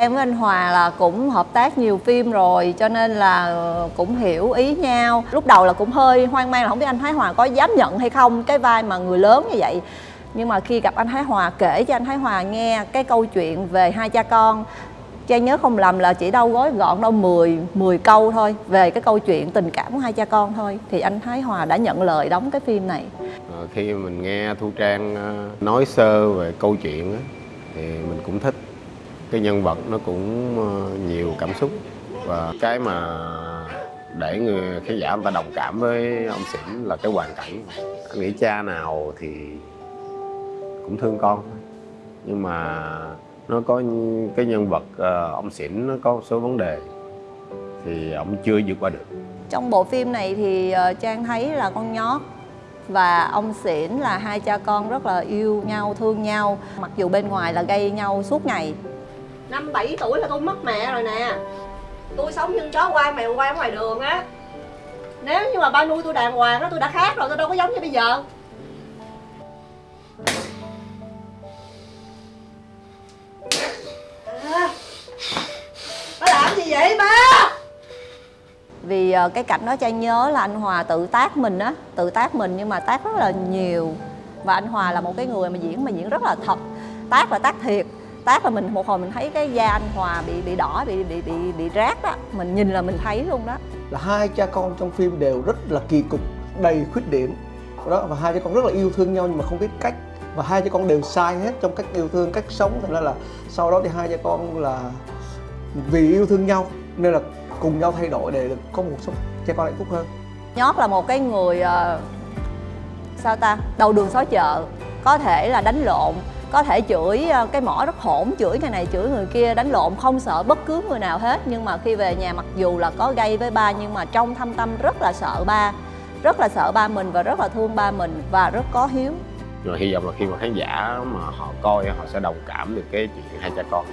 Em với anh Hòa là cũng hợp tác nhiều phim rồi, cho nên là ờ, cũng hiểu ý nhau. Lúc đầu là cũng hơi hoang mang là không biết anh Thái Hòa có dám nhận hay không cái vai mà người lớn như vậy. Nhưng mà khi gặp anh Thái Hòa, kể cho anh Thái Hòa nghe cái câu chuyện về hai cha con Trang nhớ không lầm là chỉ đâu gói gọn đâu 10 10 câu thôi, về cái câu chuyện tình cảm của hai cha con thôi thì anh Thái Hòa đã nhận lời đóng cái phim này. Ờ, khi mình nghe Thu Trang ờ, nói sơ về câu chuyện thì mình cũng thích cái nhân vật nó cũng ờ, nhiều cảm xúc. Và cái mà để người khán giả người ta đồng cảm với ông Xỉn là cái hoàn cảnh. Anh nghĩ cha nào thì cũng thương con. Nhưng mà nó có cái nhân vật ờ, ông Xỉn nó có một số vấn đề thì ông chưa vượt qua được. Trong bộ phim này thì ờ, Trang thấy là con nhót và ông Xỉn là hai cha con rất là yêu nhau, thương nhau. Mặc dù bên ngoài là gây nhau suốt ngày. Năm bảy tuổi là tôi mất mẹ rồi nè. Tôi sống như chó quan mèo quan ngoài đường á. Nếu như mà ba nuôi tôi đàng hoàng á tôi đã khác rồi, tôi đâu có giống như bây giờ. À, Ba làm gì vậy ba? vì ờ, cái cảnh đó trang nhớ là anh Hòa tự tác mình á tự tác mình nhưng mà tác rất là nhiều. Và anh Hòa là một cái người mà diễn mà diễn rất là thật tác là tác thiệt tác là mình một hồi mình thấy cái da anh Hòa bị bị đỏ bị bị bị bị rát đó mình nhìn là mình thấy luôn đó. Là hai cha con trong phim đều rất là kỳ cục đầy khuyết điểm. Đó và hai cha con rất là yêu thương nhau nhưng mà không biết cách. Và hai cha con đều sai hết trong cách yêu thương cách sống. Thành ra là sau đó thì hai cha con là vì yêu thương nhau nên là cùng nhau thay đổi để được có một sống cha con hạnh phúc hơn. Nhót là một cái người ờ, sao ta? Đầu đường xó chợ có thể là đánh lộn có thể chửi ờ, cái mỏ rất hỗn chửi người này chửi người kia đánh lộn không sợ bất cứ người nào hết. Nhưng mà khi về nhà mặc dù là có gây với ba nhưng mà trong thâm tâm rất là sợ ba rất là sợ ba mình và rất là thương ba mình và rất có hiếu. Rồi hy vọng là khi mà khán giả mà họ coi họ sẽ đồng cảm được cái chuyện hai cha con.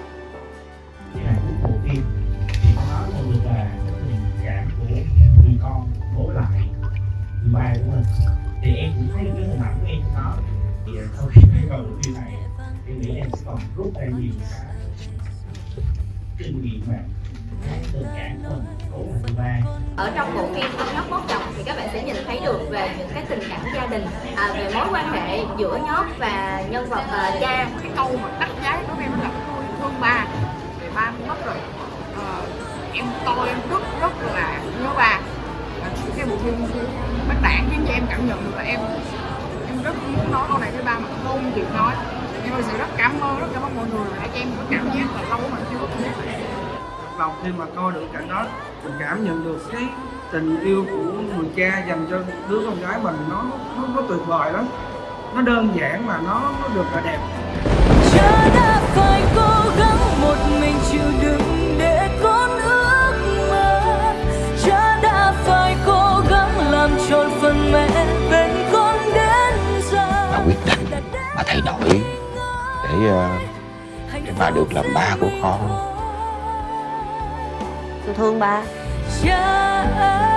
Thì nó bố lại ba của mình em cũng thấy cái hình ảnh của em đó thì khi em coi bộ phim này em nghĩ em sẽ còn rút ra nhiều cái. kinh nghiệm mà cái của của ở trong bộ phim Ông nhóc bóp chồng thì các bạn sẽ nhìn thấy được về những cái tình cảm gia đình à, về mối quan hệ giữa nhóc và nhân vật à, cha. Cái câu mà đắt giá với em là tôi thương ba. Thì ba mất rồi. Ờ, em coi em rất rất là nhớ ba. Và cái bộ phim bác đảng khiến cho em cảm nhận được là em muốn nói câu này với ba mà không kịp nói. Em thật sự rất cảm ơn rất cảm ơn mọi người đã cho em có cảm giác là lâu mà chưa. Có này lòng khi mà coi được cảnh đó mình cảm nhận được cái tình yêu của người cha dành cho đứa con gái mình nó nó, nó tuyệt vời lắm. Nó đơn giản mà nó nó được là đẹp. Cha đã phải cố gắng một mình chịu đựng bà được làm ba của con. Tôi thương ba. Ơi